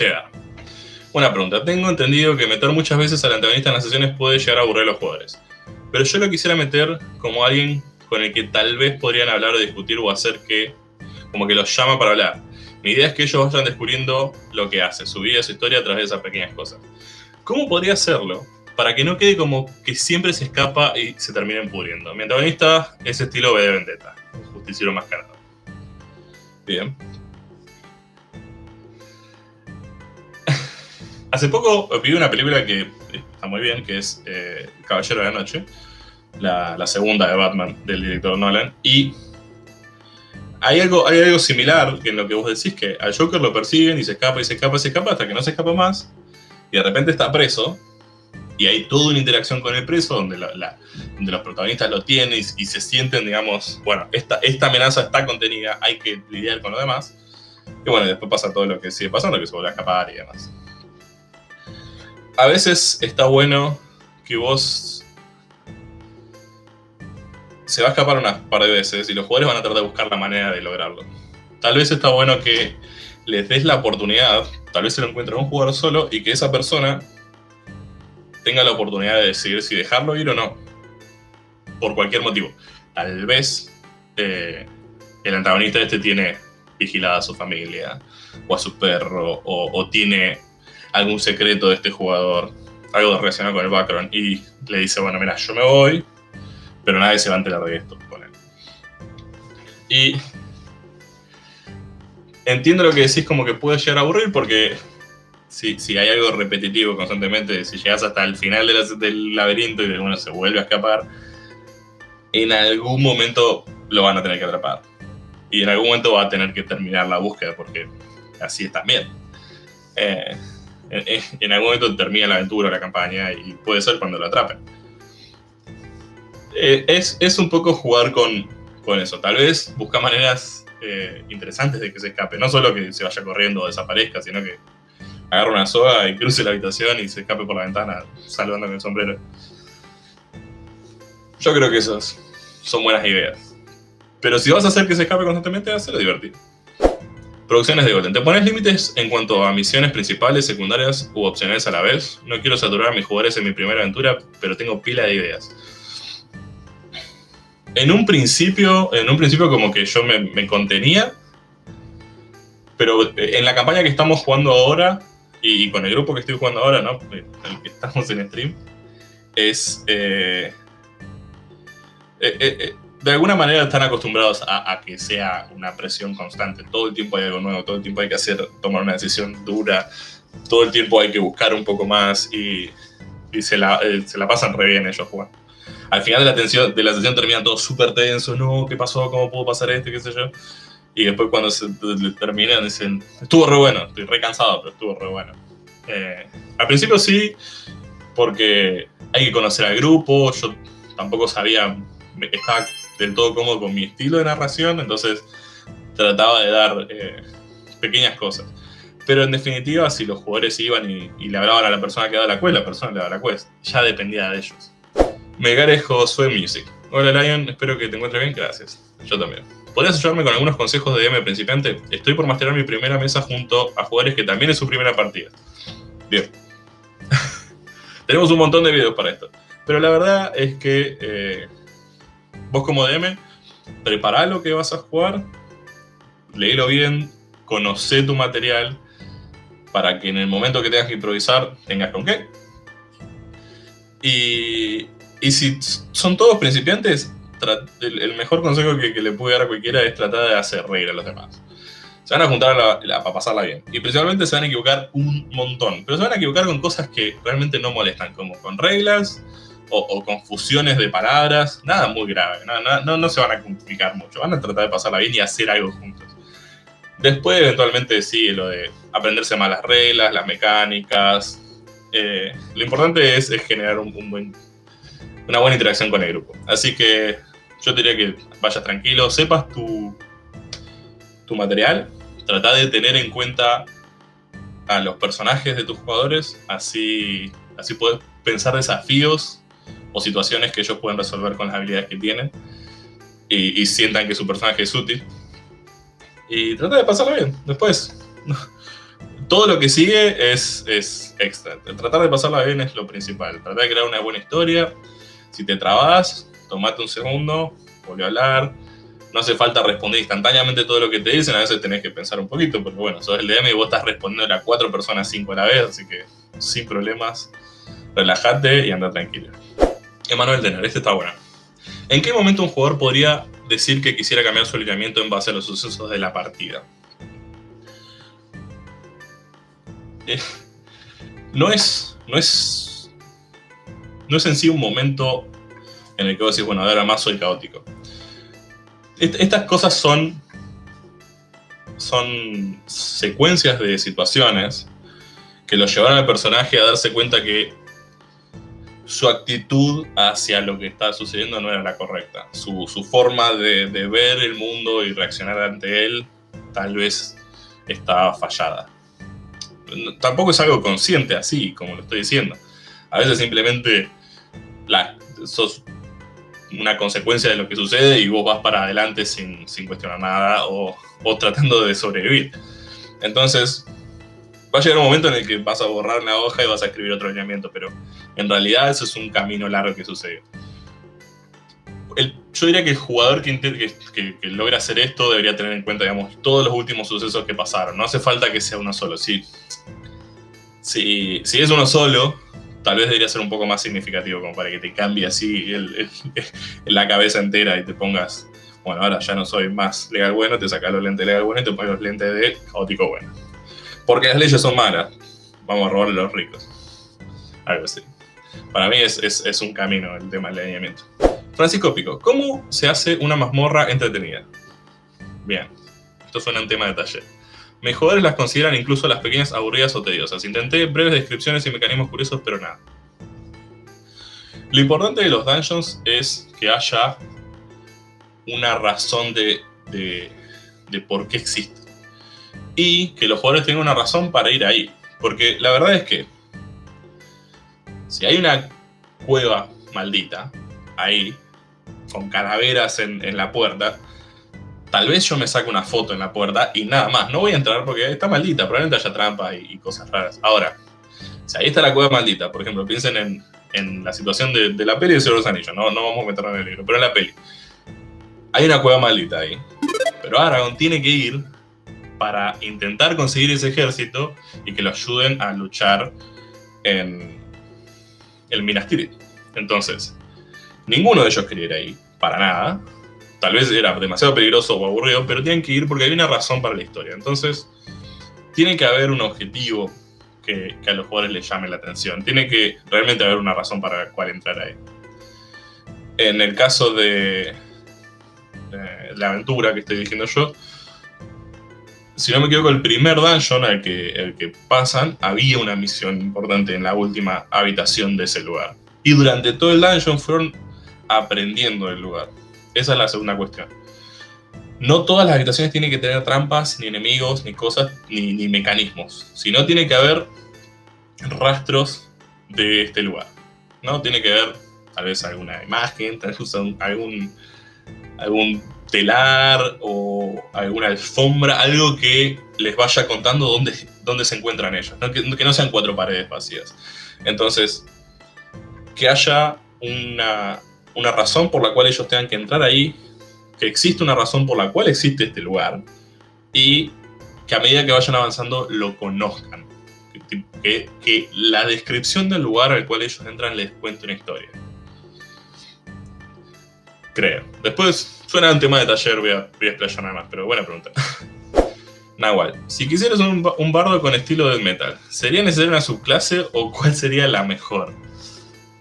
Cheddar. Una pregunta. Tengo entendido que meter muchas veces al antagonista en las sesiones puede llegar a aburrir a los jugadores. Pero yo lo quisiera meter como alguien con el que tal vez podrían hablar o discutir o hacer que, como que los llama para hablar. Mi idea es que ellos vayan descubriendo lo que hace, su vida, su historia a través de esas pequeñas cosas. ¿Cómo podría hacerlo para que no quede como que siempre se escapa y se terminen pudriendo? Mi antagonista es estilo B de Vendetta, justiciero mascarado. Bien. Hace poco vi una película que está muy bien, que es eh, Caballero de la Noche, la, segunda de Batman del director Nolan, y hay algo, hay algo similar en lo que vos decís, que al Joker lo persiguen y se escapa y se escapa y se escapa hasta que no se escapa más, y de repente está preso, y hay toda una interacción con el preso donde, donde los protagonistas lo tienen y, y, se sienten, digamos, bueno, esta, esta amenaza está contenida, hay que lidiar con lo demás, y bueno, después pasa todo lo que sigue pasando, que se vuelve a escapar y demás a veces está bueno que vos se va a escapar unas par de veces y los jugadores van a tratar de buscar la manera de lograrlo. Tal vez está bueno que les des la oportunidad, tal vez se lo encuentren un jugador solo y que esa persona tenga la oportunidad de decidir si dejarlo ir o no. Por cualquier motivo. Tal vez eh, el antagonista este tiene vigilada a su familia o a su perro o tiene algún secreto de este jugador, algo relacionado con el background, y le dice, bueno, mira, yo me voy, pero nadie se va a enterar de esto. Y entiendo lo que decís como que puede llegar a aburrir porque si, si hay algo repetitivo constantemente, si llegas hasta el final del laberinto y uno se vuelve a escapar, en algún momento lo van a tener que atrapar. Y en algún momento va a tener que terminar la búsqueda porque así es también. Eh, en, algún momento termina la aventura, la campaña, y puede ser cuando lo atrapen. Eh, es, es, un poco jugar con, con, eso. Tal vez busca maneras eh, interesantes de que se escape. No solo que se vaya corriendo o desaparezca, sino que agarre una soga y cruce la habitación y se escape por la ventana saludando con el sombrero. Yo creo que esas son buenas ideas. Pero si vas a hacer que se escape constantemente, hazlo divertido. Producciones de Golden. ¿Te pones límites en cuanto a misiones principales, secundarias u opcionales a la vez? No quiero saturar a mis jugadores en mi primera aventura, pero tengo pila de ideas. En un principio, en un principio como que yo me, contenía, pero en la campaña que estamos jugando ahora, y, con el grupo que estoy jugando ahora, ¿no? El que estamos en stream, es... Eh, eh, eh, de alguna manera están acostumbrados a, que sea una presión constante. Todo el tiempo hay algo nuevo, todo el tiempo hay que hacer, tomar una decisión dura, todo el tiempo hay que buscar un poco más y, se, la, eh, se, la, pasan re bien ellos jugando. Al final de la, tensión, de la sesión terminan todos súper tensos, no, ¿qué pasó? ¿Cómo pudo pasar esto? ¿Qué sé yo? Y después cuando se terminan dicen, estuvo re bueno, estoy re cansado, pero estuvo re bueno. Eh, al principio sí, porque hay que conocer al grupo, yo tampoco sabía, estaba del todo cómodo con mi estilo de narración, entonces trataba de dar eh, pequeñas cosas. Pero en definitiva, si los jugadores iban y, le hablaban a la persona que daba la quest, la persona le daba la quest. Ya dependía de ellos. Megares Josué Music. Hola Lion, espero que te encuentres bien, gracias. Yo también. ¿Podrías ayudarme con algunos consejos de DM principiante? Estoy por masterar mi primera mesa junto a jugadores que también es su primera partida. Bien. Tenemos un montón de videos para esto. Pero la verdad es que eh, vos como DM, prepara lo que vas a jugar, léelo bien, conoce tu material, para que en el momento que tengas que improvisar tengas con qué. Y, y si son todos principiantes, el, mejor consejo que, le puedo dar a cualquiera es tratar de hacer reír a los demás. Se van a juntar para pasarla bien. Y principalmente se van a equivocar un montón. Pero se van a equivocar con cosas que realmente no molestan, como con reglas, o, confusiones de palabras, nada muy grave, no, no, se van a complicar mucho, van a tratar de pasarla bien y hacer algo juntos. Después, eventualmente, sí, lo de aprenderse más las reglas, las mecánicas. Eh, lo importante es, generar un, buen, una buena interacción con el grupo. Así que yo diría que vayas tranquilo, sepas tu, tu material, trata de tener en cuenta a los personajes de tus jugadores, así, así puedes pensar desafíos o situaciones que ellos pueden resolver con las habilidades que tienen y, sientan que su personaje es útil. Y trata de pasarlo bien. Después, todo lo que sigue es, es extra. Tratar de pasarla bien es lo principal. Tratar de crear una buena historia. Si te trabas, tomate un segundo, volví a hablar. No hace falta responder instantáneamente todo lo que te dicen, a veces tenés que pensar un poquito, porque bueno, sos el DM y vos estás respondiendo a cuatro personas cinco a la vez, así que sin problemas, relájate y anda tranquilo. Emanuel Denner, este está bueno. ¿En qué momento un jugador podría decir que quisiera cambiar su alineamiento en base a los sucesos de la partida? Eh, no es, no es, no es en sí un momento en el que vos decís, bueno, ahora más soy caótico. estas cosas son, son secuencias de situaciones que lo llevaron al personaje a darse cuenta que su actitud hacia lo que está sucediendo no era la correcta. Su, forma de, de, ver el mundo y reaccionar ante él tal vez estaba fallada tampoco es algo consciente así, como lo estoy diciendo. A veces simplemente la, sos una consecuencia de lo que sucede y vos vas para adelante sin, cuestionar nada o, tratando de sobrevivir. Entonces, va a llegar un momento en el que vas a borrar la hoja y vas a escribir otro lineamiento, pero en realidad eso es un camino largo que sucede. yo diría que el jugador que, logra hacer esto debería tener en cuenta, digamos, todos los últimos sucesos que pasaron. No hace falta que sea uno solo. Si si, si es uno solo, tal vez debería ser un poco más significativo, como para que te cambie así la cabeza entera y te pongas, bueno, ahora ya no soy más legal bueno, te sacas los lentes legal bueno y te pones los lentes de caótico bueno. Porque las leyes son malas, vamos a robarle a los ricos. Algo así. Para mí es, un camino el tema del alineamiento. Francisco Pico, ¿cómo se hace una mazmorra entretenida? Bien, esto suena un tema de taller. Mis jugadores las consideran incluso las pequeñas aburridas o tediosas. Intenté breves descripciones y mecanismos curiosos, pero nada. Lo importante de los dungeons es que haya una razón de, de, por qué existen. Y que los jugadores tengan una razón para ir ahí. Porque la verdad es que si hay una cueva maldita ahí, con calaveras en, la puerta, Tal vez yo me saque una foto en la puerta y nada más. No voy a entrar porque está maldita, probablemente haya trampas y, cosas raras. Ahora, si ahí está la cueva maldita, por ejemplo, piensen en, la situación de, la peli de Señor de los Anillos, no, no vamos a meternos en el libro, pero en la peli. Hay una cueva maldita ahí. Pero Aragorn tiene que ir para intentar conseguir ese ejército y que lo ayuden a luchar en el Minas Tirith. Entonces, ninguno de ellos quería ir ahí, para nada tal vez era demasiado peligroso o aburrido, pero tienen que ir porque hay una razón para la historia. Entonces, tiene que haber un objetivo que, a los jugadores les llame la atención. Tiene que realmente haber una razón para la cual entrar ahí. En el caso de, la aventura que estoy diciendo yo, si no me equivoco, el primer dungeon al que, el que pasan, había una misión importante en la última habitación de ese lugar. Y durante todo el dungeon fueron aprendiendo del lugar. Esa es la segunda cuestión. No todas las habitaciones tienen que tener trampas, ni enemigos, ni cosas, ni, mecanismos. Sino tiene que haber rastros de este lugar. ¿no? Tiene que haber tal vez alguna imagen, tal vez algún, algún telar o alguna alfombra, algo que les vaya contando dónde, dónde se encuentran ellos, Que, no sean cuatro paredes vacías. Entonces, que haya una, una razón por la cual ellos tengan que entrar ahí, que existe una razón por la cual existe este lugar y que a medida que vayan avanzando lo conozcan. Que la descripción del lugar al cual ellos entran les cuente una historia. Creo. Después suena un tema de taller, voy a, voy a más, pero buena pregunta. Nahual, si quisieras un, un bardo con estilo del metal, ¿sería necesaria una subclase o cuál sería la mejor?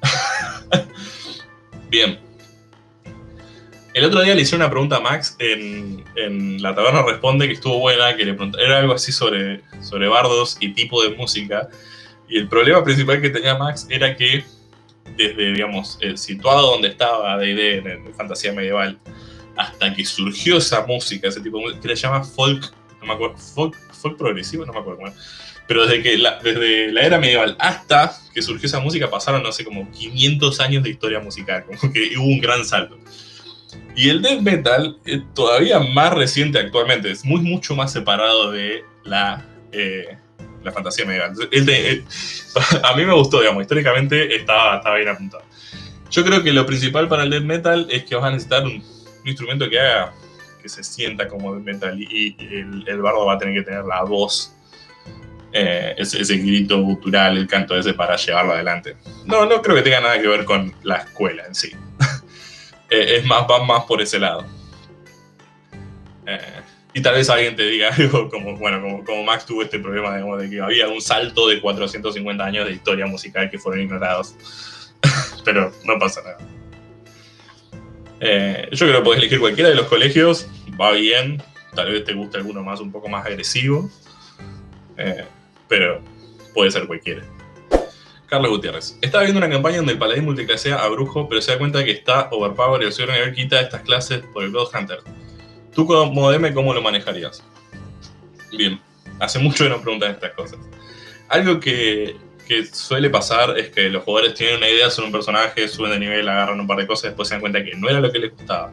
Bien. El otro día le hice una pregunta a Max en, La Taberna Responde que estuvo buena, que le era algo así sobre, sobre bardos y tipo de música. Y el problema principal que tenía Max era que desde, digamos, el situado donde estaba D&D en, en fantasía medieval, hasta que surgió esa música, ese tipo de música, que le llama folk, no me acuerdo, folk, folk progresivo, no me acuerdo cómo pero desde, que la, desde la era medieval hasta que surgió esa música pasaron, no sé, como 500 años de historia musical, como que hubo un gran salto. Y el death metal es todavía más reciente actualmente, es muy mucho más separado de la, eh, la fantasía medieval. a mí me gustó, digamos, históricamente estaba, estaba bien apuntado. Yo creo que lo principal para el death metal es que vas a necesitar un, instrumento que haga que se sienta como death metal y, el, bardo va a tener que tener la voz, eh, ese, grito gutural, el canto ese para llevarlo adelante. No, no creo que tenga nada que ver con la escuela en sí. Eh, es más, va más por ese lado. Eh, y tal vez alguien te diga algo como, bueno, como, como Max tuvo este problema de que había un salto de 450 años de historia musical que fueron ignorados. pero no pasa nada. Eh, yo creo que podés elegir cualquiera de los colegios, va bien, tal vez te guste alguno más, un poco más agresivo, eh, pero puede ser cualquiera. Carlos Gutiérrez. Estaba viendo una campaña donde el paladín multiclasea a brujo, pero se da cuenta que está overpower y señor nivel quita estas clases por el God Hunter. Tú como ¿cómo lo manejarías? Bien, hace mucho que no preguntan estas cosas. Algo que que suele pasar es que los jugadores tienen una idea sobre un personaje, suben de nivel, agarran un par de cosas después se dan cuenta que no era lo que les gustaba.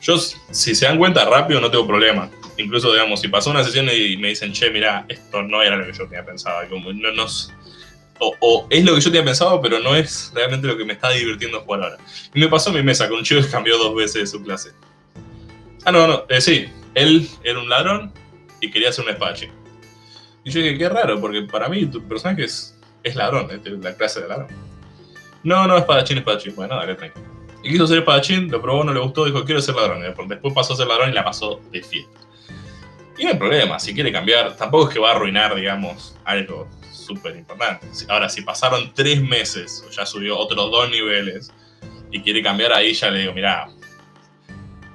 Yo, si se dan cuenta rápido, no tengo problema. Incluso, digamos, si pasó una sesión y me dicen, che, mira, esto no era lo que yo tenía pensado. Nos o, es lo que yo tenía pensado, pero no es realmente lo que me está divirtiendo jugar ahora. Y me pasó en mi mesa con un chico que cambió dos veces de su clase. Ah, no, no, eh, sí. Él era un ladrón y quería ser un espadachín. Y yo dije, qué raro, porque para mí tu personaje es, es ladrón, es la clase de ladrón. No, no, espadachín, espadachín. Bueno, dale, tranquilo. Y quiso ser espadachín, lo probó, no le gustó, dijo, quiero ser ladrón. Después pasó a ser ladrón y la pasó de fiesta. Y no hay problema, si quiere cambiar, tampoco es que va a arruinar, digamos, algo súper importante. Ahora, si pasaron tres meses, ya subió otros dos niveles, y quiere cambiar ahí, ya le digo, mira,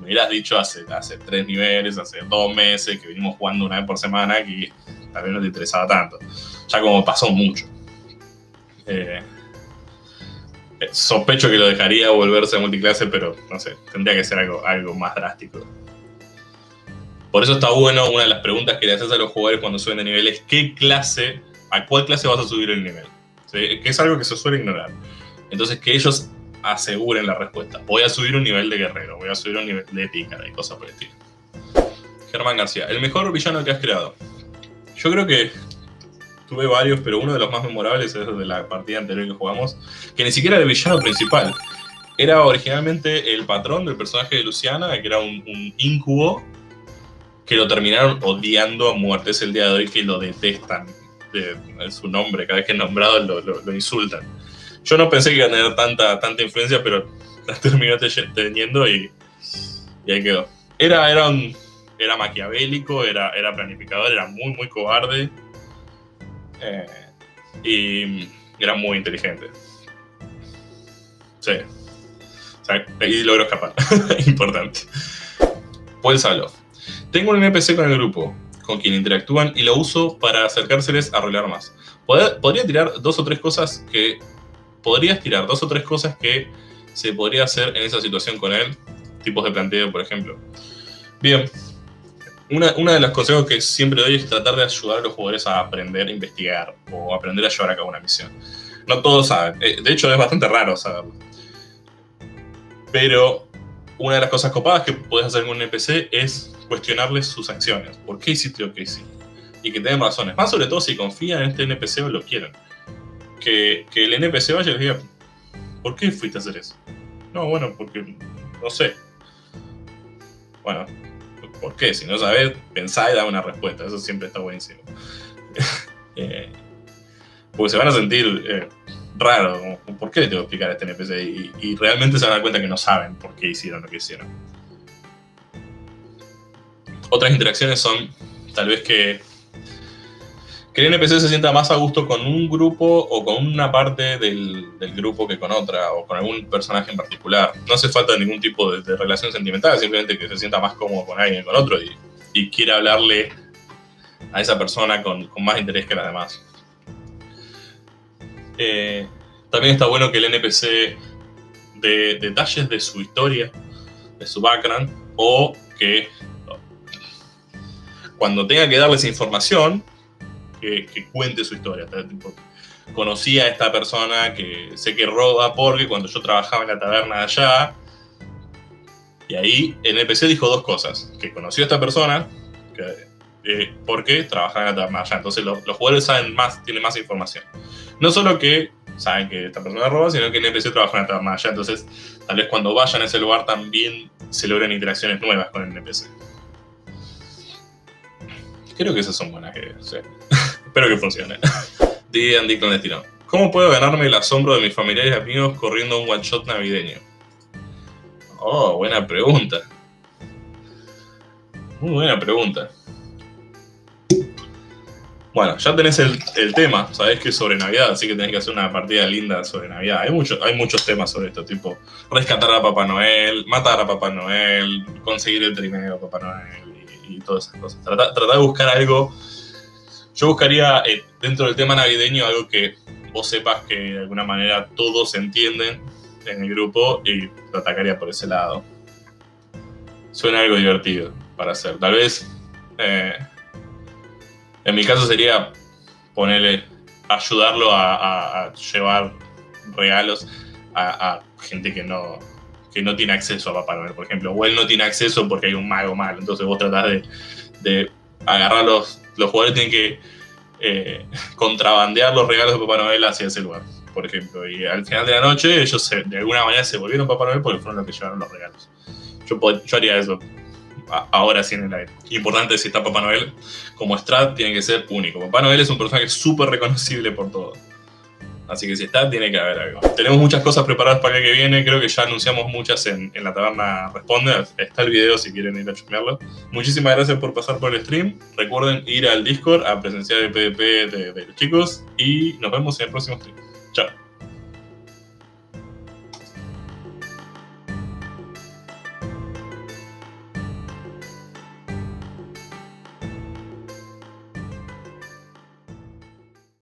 hubieras dicho hace, hace tres niveles, hace dos meses, que venimos jugando una vez por semana, que vez no te interesaba tanto. Ya como pasó mucho. Eh, eh, sospecho que lo dejaría volverse a multiclase, pero no sé, tendría que ser algo, algo más drástico. Por eso está bueno, una de las preguntas que le haces a los jugadores cuando suben de nivel es ¿qué clase, a cuál clase vas a subir el nivel? Que es algo que se suele ignorar. Entonces que ellos aseguren la respuesta. Voy a subir un nivel de guerrero, voy a subir un nivel de pícara y cosas por el estilo. Germán García, el mejor villano que has creado. Yo creo que tuve varios, pero uno de los más memorables es de la partida anterior que jugamos, que ni siquiera era el villano principal. Era originalmente el patrón del personaje de Luciana, que era un, incubo, que lo terminaron odiando a muerte. Es el día de hoy que lo detestan. De, su nombre, cada vez que es nombrado lo, insultan. Yo no pensé que iba a tener tanta, tanta influencia, pero la terminó teniendo y, y ahí quedó. Era, era era maquiavélico, era, era planificador, era muy, muy cobarde. Eh, y era muy inteligente. Sí. y logró escapar. Importante. Paul Salof. Tengo un NPC con el grupo, con quien interactúan, y lo uso para acercárseles a rolear más. Podría tirar dos o tres cosas que... Podrías tirar dos o tres cosas que se podría hacer en esa situación con él. Tipos de planteo, por ejemplo. Bien, una, de los consejos que siempre doy es tratar de ayudar a los jugadores a aprender a investigar o aprender a llevar a cabo una misión. No todos saben, eh, de hecho es bastante raro saberlo. Pero una de las cosas copadas que puedes hacer con un NPC es cuestionarles sus acciones. ¿Por qué hiciste lo que hiciste? Y que tengan razones. Más sobre todo si confían en este NPC o lo quieren. Que, el NPC vaya y les diga, ¿por qué fuiste a hacer eso? No, bueno, porque no sé. Bueno, ¿Por qué? Si no sabes, pensá y da una respuesta. Eso siempre está buenísimo. eh, porque se van a sentir eh, raros. ¿Por qué le tengo que explicar a este NPC? Y, realmente se van a dar cuenta que no saben por qué hicieron lo que hicieron. Otras interacciones son tal vez que, que el NPC se sienta más a gusto con un grupo o con una parte del, grupo que con otra, o con algún personaje en particular. No hace falta ningún tipo de, relación sentimental, simplemente que se sienta más cómodo con alguien que con otro y, quiera hablarle a esa persona con, más interés que las demás. Eh, también está bueno que el NPC de detalles de su historia, de su background, o que cuando tenga que darles información, que, cuente su historia. conocí a esta persona que sé que roba porque cuando yo trabajaba en la taberna allá, y ahí el NPC dijo dos cosas, que conoció a esta persona, que eh, porque trabajan en la taberna allá. Entonces los, jugadores saben más, tienen más información. No solo que saben que esta persona roba, sino que el NPC trabaja en la taberna allá. Entonces, tal vez cuando vayan a ese lugar también se logren interacciones nuevas con el NPC. Creo que esas son buenas ideas. sí. Espero que funcione. D&D clandestino. ¿Cómo puedo ganarme el asombro de mis familiares y amigos corriendo un one shot navideño? Oh, buena pregunta. Muy buena pregunta. Bueno, ya tenés el, el tema, sabés que es sobre Navidad, así que tenés que hacer una partida linda sobre Navidad. Hay, mucho, hay muchos temas sobre esto, tipo rescatar a Papá Noel, matar a Papá Noel, conseguir el trineo a Papá Noel y, y todas esas cosas. Trata, trata de buscar algo. Yo buscaría eh, dentro del tema navideño algo que vos sepas que de alguna manera todos entienden en el grupo y lo atacaría por ese lado. Suena algo divertido para hacer. Tal vez, eh, en mi caso sería ponerle, ayudarlo a, llevar regalos a, a gente que no, que no tiene acceso a Papá Noel, por ejemplo. O él no tiene acceso porque hay un mago malo. Entonces vos tratás de, de agarrar los, los jugadores tienen que eh, contrabandear los regalos de Papá Noel hacia ese lugar, por ejemplo. Y al final de la noche ellos se- de alguna manera se volvieron Papá Noel porque fueron los que llevaron los regalos. Yo, haría eso ahora sí en el aire. Importante si está Papá Noel, como Strat tiene que ser único. Papá Noel es un personaje súper reconocible por todo. Así que si está, tiene que haber algo. Tenemos muchas cosas preparadas para el que viene. Creo que ya anunciamos muchas en, la taberna Responde. Está el video si quieren ir a chusmearlo. Muchísimas gracias por pasar por el stream. Recuerden ir al Discord a presenciar el PvP de, de los chicos. Y nos vemos en el próximo stream. Chao.